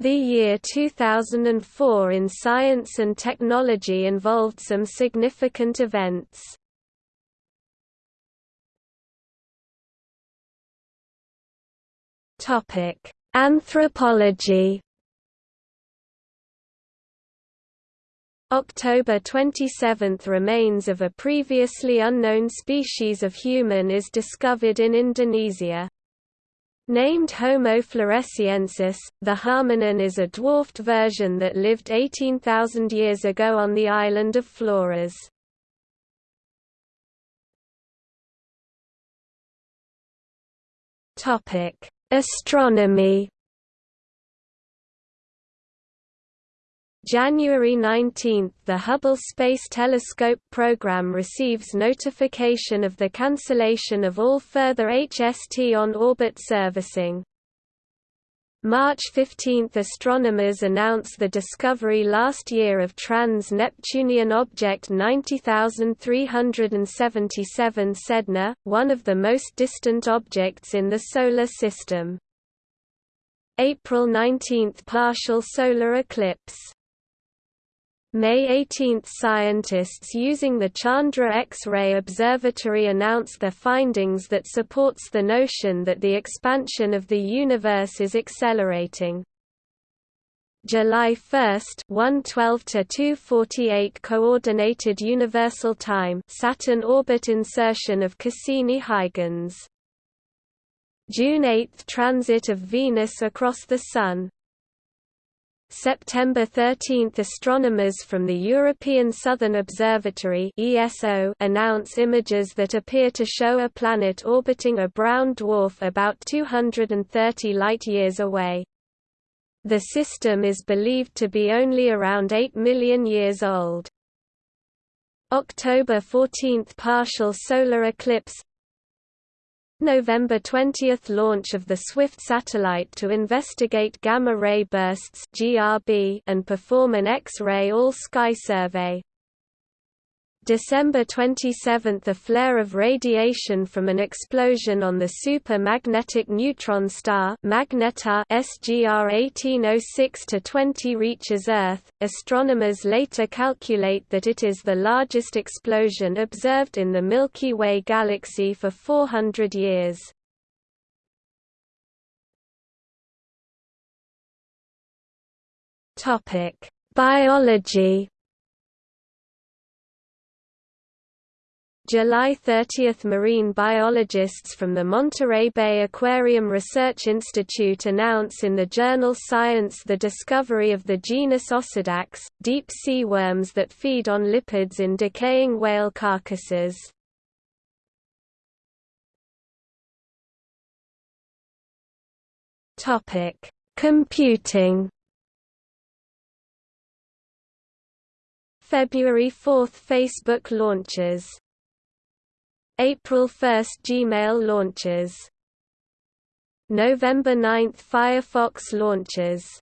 The year 2004 in science and technology involved some significant events. Topic: Anthropology. October 27 – Remains of a previously unknown species of human is discovered in Indonesia. Named Homo floresiensis, the hominin is a dwarfed version that lived 18,000 years ago on the island of Flores. Astronomy January 19 – The Hubble Space Telescope program receives notification of the cancellation of all further HST on-orbit servicing. March 15 – Astronomers announce the discovery last year of trans-Neptunian object 90377 Sedna, one of the most distant objects in the Solar System. April 19 – Partial solar eclipse May 18 – Scientists using the Chandra X-ray Observatory announced their findings that supports the notion that the expansion of the universe is accelerating. July 1 112 to 248 coordinated universal time Saturn orbit insertion of Cassini-Huygens June 8 transit of Venus across the sun September 13 – Astronomers from the European Southern Observatory ESO announce images that appear to show a planet orbiting a brown dwarf about 230 light-years away. The system is believed to be only around 8 million years old. October 14 – Partial solar eclipse November 20 – Launch of the SWIFT satellite to investigate gamma-ray bursts and perform an X-ray all-sky survey. December 27 – A flare of radiation from an explosion on the super-magnetic neutron star Magnetar SGR 1806-20 reaches Earth. Astronomers later calculate that it is the largest explosion observed in the Milky Way galaxy for 400 years. Biology July 30 – Marine biologists from the Monterey Bay Aquarium Research Institute announce in the journal Science the discovery of the genus Osedax, deep-sea worms that feed on lipids in decaying whale carcasses. Computing February 4 – Facebook launches April 1 Gmail launches. November 9 Firefox launches.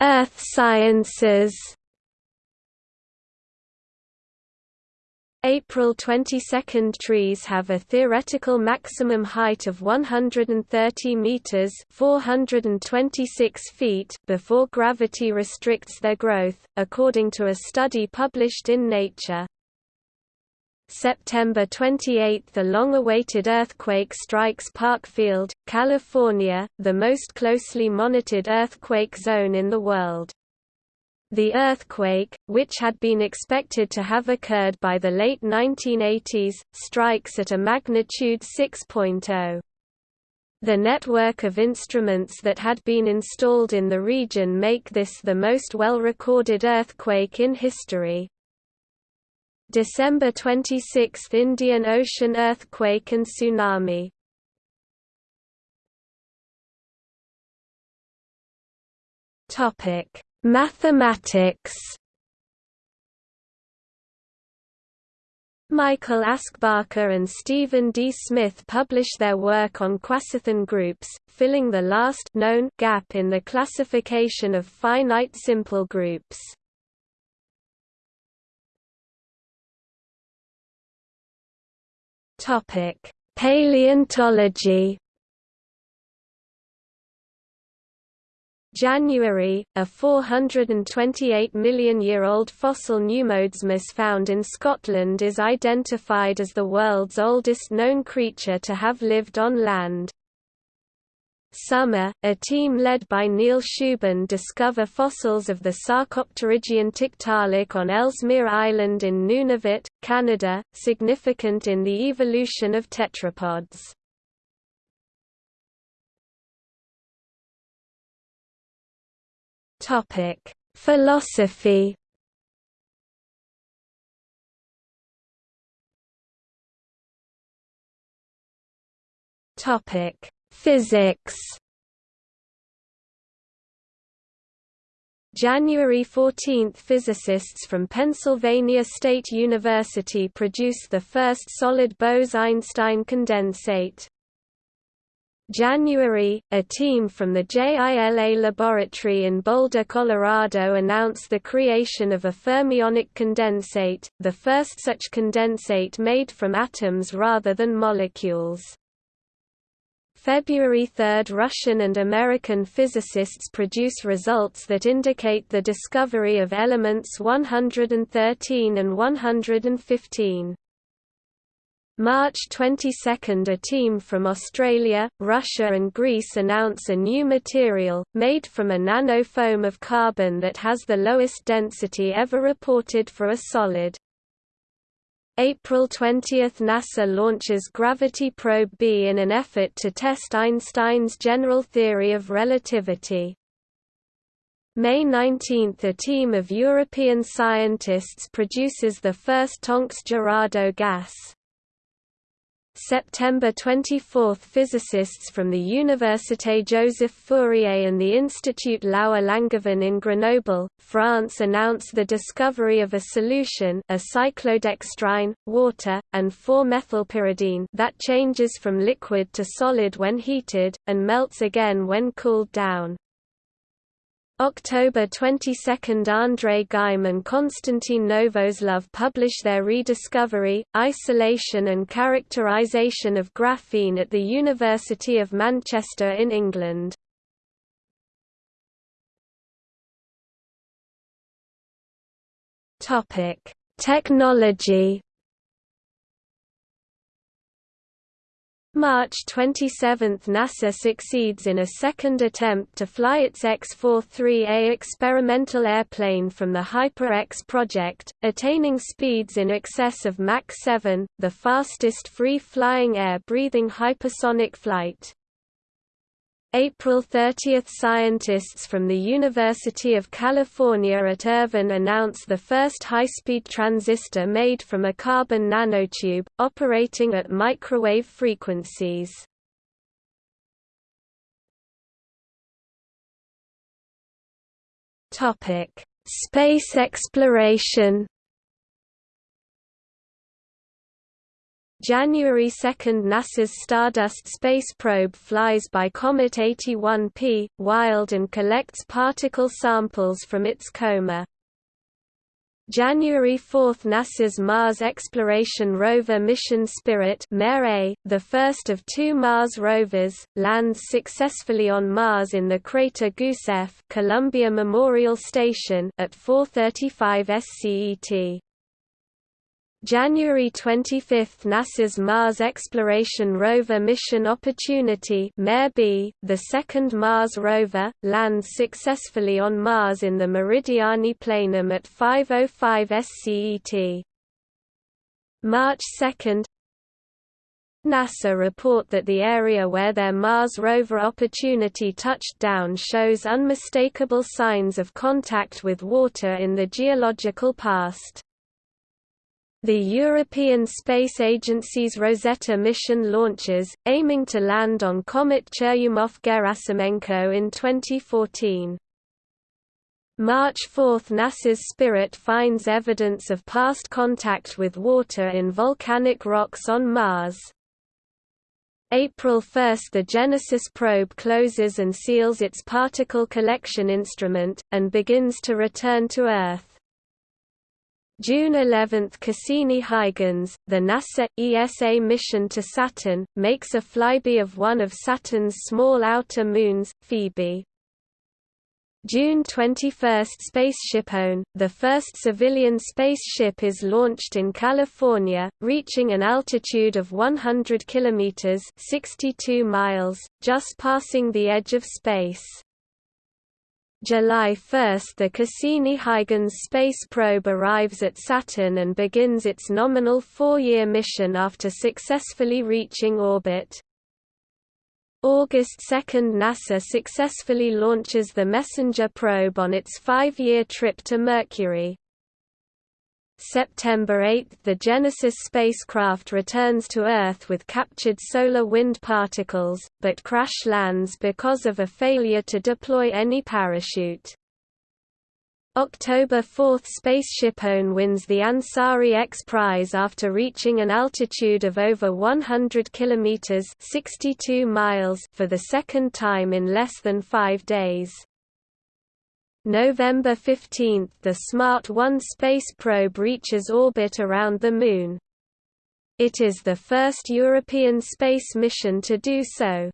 Earth Sciences April 22 trees have a theoretical maximum height of 130 meters, 426 feet before gravity restricts their growth, according to a study published in Nature. September 28 – The long-awaited earthquake strikes Parkfield, California, the most closely monitored earthquake zone in the world. The earthquake, which had been expected to have occurred by the late 1980s, strikes at a magnitude 6.0. The network of instruments that had been installed in the region make this the most well-recorded earthquake in history. December 26 – Indian Ocean earthquake and tsunami Topic Mathematics Michael Aschbacher and Stephen D. Smith publish their work on quasithin groups, filling the last known gap in the classification of finite simple groups. Paleontology January, a 428 million-year-old fossil pneumodesmus found in Scotland is identified as the world's oldest known creature to have lived on land. Summer, a team led by Neil Shubin discover fossils of the Sarcopterygian Tiktaalik on Ellesmere Island in Nunavut, Canada, significant in the evolution of tetrapods. Topic: Philosophy. Topic: Physics. January 14 – Physicists from Pennsylvania State University produced the first solid Bose–Einstein condensate. January, a team from the JILA laboratory in Boulder, Colorado announced the creation of a fermionic condensate, the first such condensate made from atoms rather than molecules. February 3 Russian and American physicists produce results that indicate the discovery of elements 113 and 115. March 22 a team from Australia, Russia and Greece announce a new material, made from a nanofoam of carbon that has the lowest density ever reported for a solid. April 20 – NASA launches Gravity Probe B in an effort to test Einstein's general theory of relativity. May 19 – A team of European scientists produces the first Tonks-Girardeau gas. September 24 – Physicists from the Université Joseph Fourier and the Institut Laue-Langevin in Grenoble, France announce the discovery of a solution a cyclodextrine, water, and 4-methylpyridine that changes from liquid to solid when heated, and melts again when cooled down. October 22 – André Geim and Konstantin Novoselov publish their rediscovery, isolation and characterization of graphene at the University of Manchester in England. Technology March 27 – NASA succeeds in a second attempt to fly its X-43A experimental airplane from the Hyper-X project, attaining speeds in excess of Mach 7, the fastest free-flying air-breathing hypersonic flight. April 30 – Scientists from the University of California at Irvine announce the first high-speed transistor made from a carbon nanotube, operating at microwave frequencies. Space exploration January 2 – NASA's Stardust space probe flies by Comet 81P, Wild and collects particle samples from its coma. January 4 – NASA's Mars Exploration Rover Mission Spirit the first of two Mars rovers, lands successfully on Mars in the crater Gusev Columbia Memorial Station at 4.35 SCET. January 25 – NASA's Mars Exploration Rover Mission Opportunity the second Mars rover, lands successfully on Mars in the Meridiani Planum at 5.05 SCET. March 2 NASA report that the area where their Mars rover Opportunity touched down shows unmistakable signs of contact with water in the geological past. The European Space Agency's Rosetta mission launches, aiming to land on Comet Churyumov-Gerasimenko in 2014. March 4 – NASA's Spirit finds evidence of past contact with water in volcanic rocks on Mars. April 1 – The Genesis probe closes and seals its particle collection instrument, and begins to return to Earth. June 11 Cassini-Huygens, the NASA ESA mission to Saturn, makes a flyby of one of Saturn's small outer moons, Phoebe. June 21 SpaceshipOne, the first civilian spaceship is launched in California, reaching an altitude of 100 kilometers (62 miles), just passing the edge of space. July 1 the Cassini-Huygens space probe arrives at Saturn and begins its nominal four-year mission after successfully reaching orbit. August 2 NASA successfully launches the MESSENGER probe on its five-year trip to Mercury. September 8 – The Genesis spacecraft returns to Earth with captured solar wind particles, but crash lands because of a failure to deploy any parachute. October 4 SpaceshipOne wins the Ansari X Prize after reaching an altitude of over 100 km 62 miles for the second time in less than five days. November 15 – The SMART 1 space probe reaches orbit around the Moon. It is the first European space mission to do so.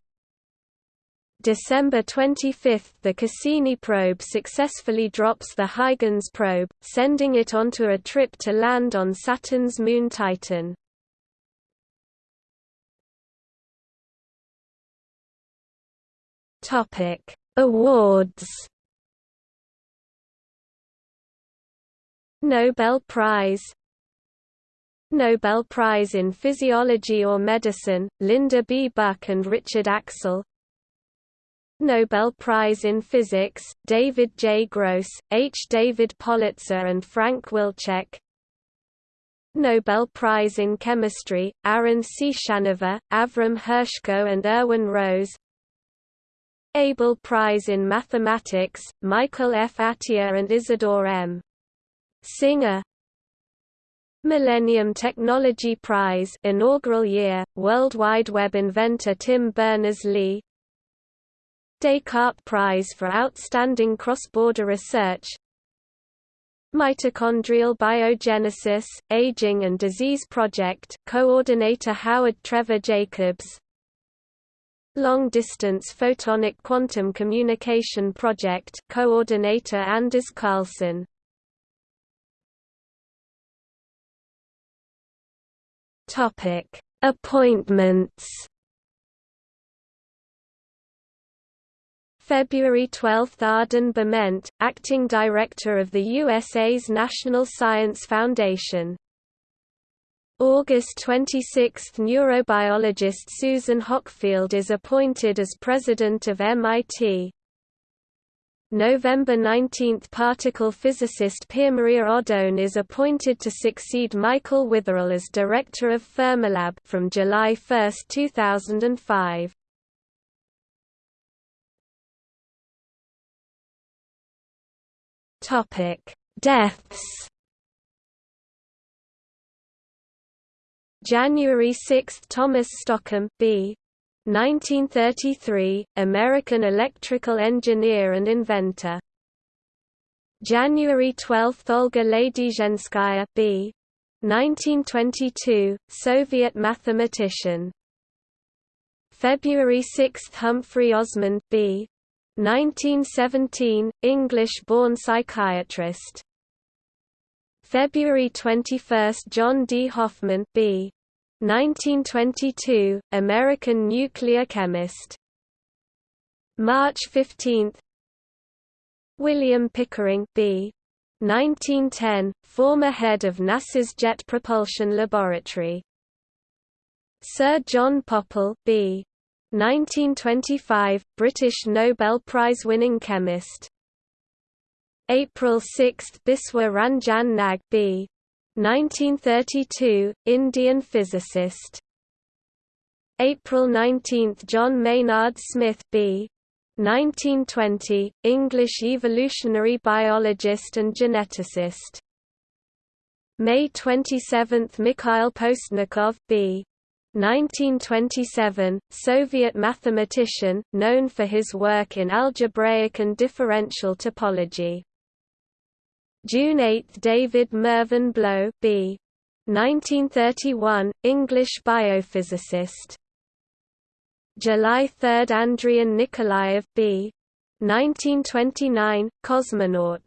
December 25 – The Cassini probe successfully drops the Huygens probe, sending it onto a trip to land on Saturn's moon Titan. Awards Nobel Prize Nobel Prize in Physiology or Medicine, Linda B. Buck and Richard Axel Nobel Prize in Physics, David J. Gross, H. David Politzer and Frank Wilczek Nobel Prize in Chemistry, Aaron Ciechanover, Avram Hershko and Irwin Rose Abel Prize in Mathematics, Michael F. Atiyah and Isidore M. Singer. Millennium Technology Prize inaugural year, World Wide Web inventor Tim Berners-Lee. Descartes Prize for Outstanding Cross-Border Research. Mitochondrial Biogenesis, Aging and Disease Project, Coordinator Howard Trevor Jacobs. Long Distance Photonic Quantum Communication Project, Coordinator Anders Karlsson Topic: Appointments. February 12 – Arden Bement, Acting Director of the USA's National Science Foundation August 26 – Neurobiologist Susan Hockfield is appointed as President of MIT November 19 – Particle physicist Piermaria Oddone is appointed to succeed Michael Witherell as Director of Fermilab from July 1, 2005. Topic: Deaths January 6 – Thomas Stockham B. 1933, American electrical engineer and inventor. January 12 – Olga Ladyzhenskaya b. 1922, Soviet mathematician. February 6 – Humphrey Osmond b. 1917, English-born psychiatrist. February 21 – John D. Hoffman b. 1922, American nuclear chemist. March 15 William Pickering B. 1910, former head of NASA's Jet Propulsion Laboratory. Sir John Pople B. 1925, British Nobel Prize-winning chemist. April 6 Biswa Ranjan Nag B. 1932, Indian physicist. April 19 – John Maynard Smith B. 1920, English evolutionary biologist and geneticist. May 27 – Mikhail Postnikov B. 1927, Soviet mathematician, known for his work in algebraic and differential topology. June 8 David Mervyn Blow B. 1931, English biophysicist. July 3 Andrian Nikolaev B. 1929, cosmonaut.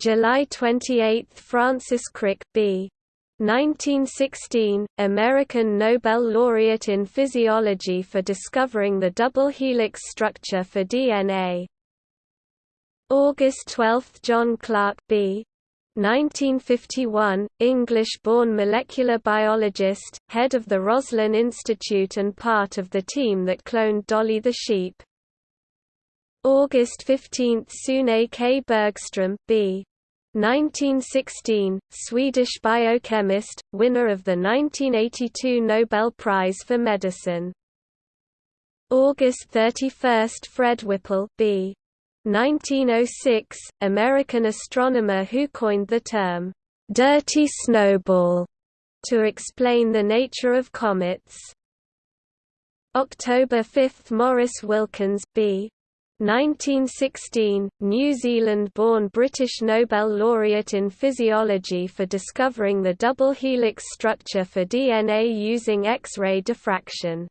July 28 Francis Crick B. 1916, American Nobel laureate in physiology for discovering the double helix structure for DNA. August 12 John Clark B. 1951, English-born molecular biologist, head of the Roslin Institute and part of the team that cloned Dolly the sheep. August 15 Sune K. Bergström B. 1916, Swedish biochemist, winner of the 1982 Nobel Prize for Medicine. August 31 Fred Whipple B. 1906, American astronomer who coined the term, "'dirty snowball' to explain the nature of comets. October 5 Maurice Wilkins B. 1916, New Zealand-born British Nobel laureate in physiology for discovering the double helix structure for DNA using X-ray diffraction.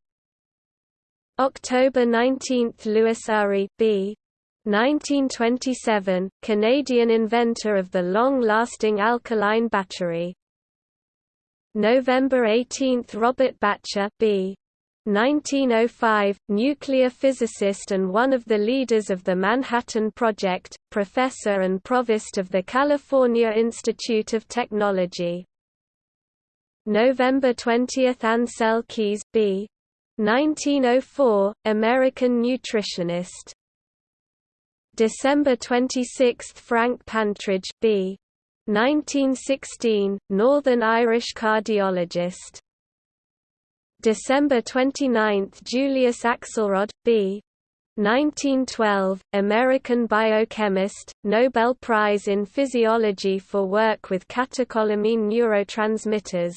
October 19 Lewis Urry B. 1927, Canadian inventor of the long-lasting alkaline battery. November 18 Robert Bacher B. 1905, nuclear physicist and one of the leaders of the Manhattan Project, professor and provost of the California Institute of Technology. November 20 Ancel Keys B. 1904, American nutritionist. December 26 Frank Pantridge B. 1916, Northern Irish cardiologist. December 29 Julius Axelrod, B. 1912, American biochemist, Nobel Prize in Physiology for work with catecholamine neurotransmitters